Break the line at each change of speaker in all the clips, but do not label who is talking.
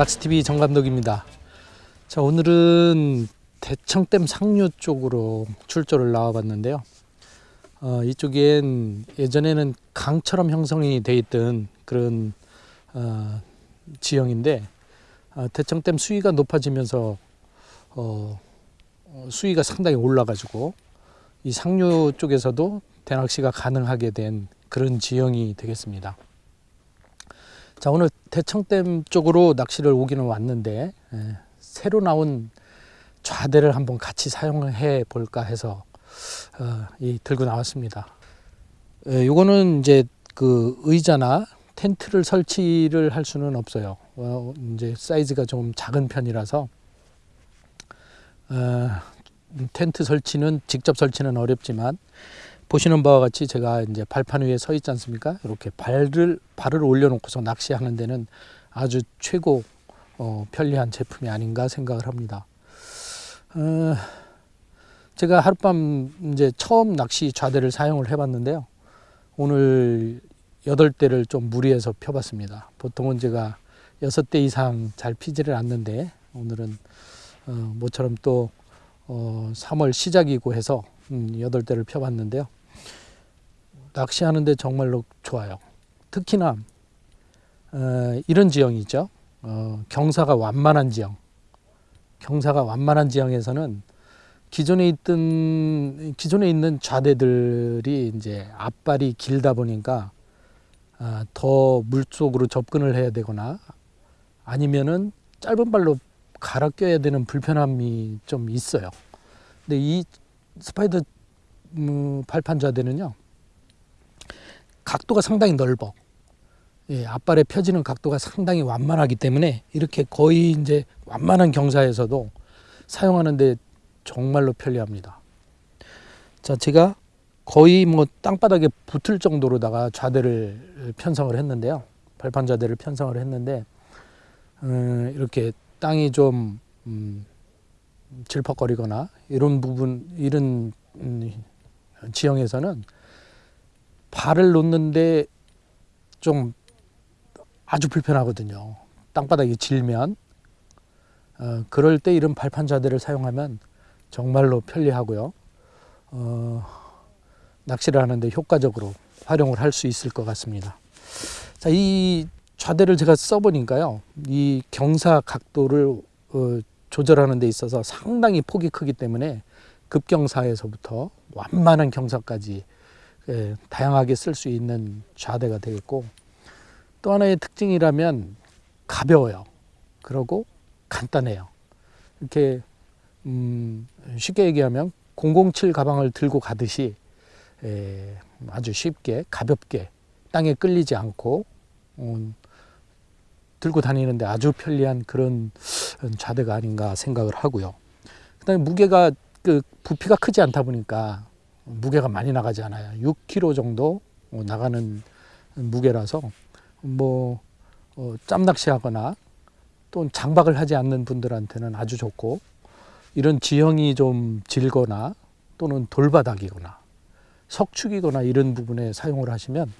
낚시TV 정감독입니다. 자, 오늘은 대청댐 상류 쪽으로 출조를 나와봤는데요. 어, 이쪽엔 예전에는 강처럼 형성이 돼 있던 그런 어, 지형인데 어, 대청댐 수위가 높아지면서 어, 어, 수위가 상당히 올라가지고 이 상류 쪽에서도 대낚시가 가능하게 된 그런 지형이 되겠습니다. 자 오늘 대청댐 쪽으로 낚시를 오기는 왔는데 예, 새로 나온 좌대를 한번 같이 사용해 볼까 해서 어, 이 들고 나왔습니다. 예, 요거는 이제 그 의자나 텐트를 설치를 할 수는 없어요. 어, 이제 사이즈가 좀 작은 편이라서 어, 텐트 설치는 직접 설치는 어렵지만 보시는 바와 같이 제가 이제 발판 위에 서 있지 않습니까? 이렇게 발을 발을 올려놓고서 낚시하는 데는 아주 최고 어, 편리한 제품이 아닌가 생각을 합니다. 어, 제가 하룻밤 이제 처음 낚시 좌대를 사용을 해봤는데요. 오늘 여덟 대를 좀 무리해서 펴봤습니다. 보통은 제가 여섯 대 이상 잘 피지를 않는데 오늘은 어, 모처럼 또 어, 3월 시작이고 해서 음, 여덟 대를 펴봤는데요. 낚시하는데 정말로 좋아요. 특히나 어, 이런 지형이죠. 어, 경사가 완만한 지형. 경사가 완만한 지형에서는 기존에 있던 기존에 있는 좌대들이 이제 앞발이 길다 보니까 아, 더 물속으로 접근을 해야 되거나 아니면은 짧은 발로 갈아 껴야 되는 불편함이 좀 있어요. 근데 이 스파이더 음, 발판 좌대는요 각도가 상당히 넓어. 예, 앞발에 펴지는 각도가 상당히 완만하기 때문에 이렇게 거의 이제 완만한 경사에서도 사용하는데 정말로 편리합니다. 자, 제가 거의 뭐 땅바닥에 붙을 정도로다가 좌대를 편성을 했는데요. 발판 좌대를 편성을 했는데 음, 이렇게 땅이 좀 음, 질퍽거리거나 이런 부분 이런 음, 지형에서는 발을 놓는데 좀 아주 불편하거든요. 땅바닥이 질면 어, 그럴 때 이런 발판 자대를 사용하면 정말로 편리하고요. 어, 낚시를 하는데 효과적으로 활용을 할 수 있을 것 같습니다. 자, 이 좌대를 제가 써보니까요. 이 경사 각도를 어, 조절하는 데 있어서 상당히 폭이 크기 때문에 급경사에서부터 완만한 경사까지 예, 다양하게 쓸 수 있는 좌대가 되겠고 또 하나의 특징이라면 가벼워요. 그리고 간단해요. 이렇게 음, 쉽게 얘기하면 007 가방을 들고 가듯이 에, 아주 쉽게 가볍게 땅에 끌리지 않고 음, 들고 다니는데 아주 편리한 그런 좌대가 아닌가 생각을 하고요. 그 다음에 무게가 그 부피가 크지 않다 보니까 무게가 많이 나가지 않아요. 6kg 정도 나가는 무게라서 뭐 어, 짬낚시하거나 또 장박을 하지 않는 분들한테는 아주 좋고 이런 지형이 좀 질거나 또는 돌바닥이거나 석축이거나 이런 부분에 사용을 하시면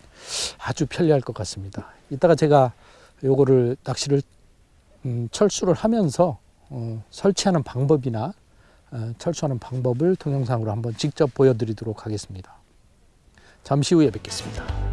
아주 편리할 것 같습니다. 이따가 제가 요거를 낚시를 음, 철수를 하면서 어, 설치하는 방법이나 어, 철수하는 방법을 동영상으로 한번 직접 보여드리도록 하겠습니다. 잠시 후에 뵙겠습니다.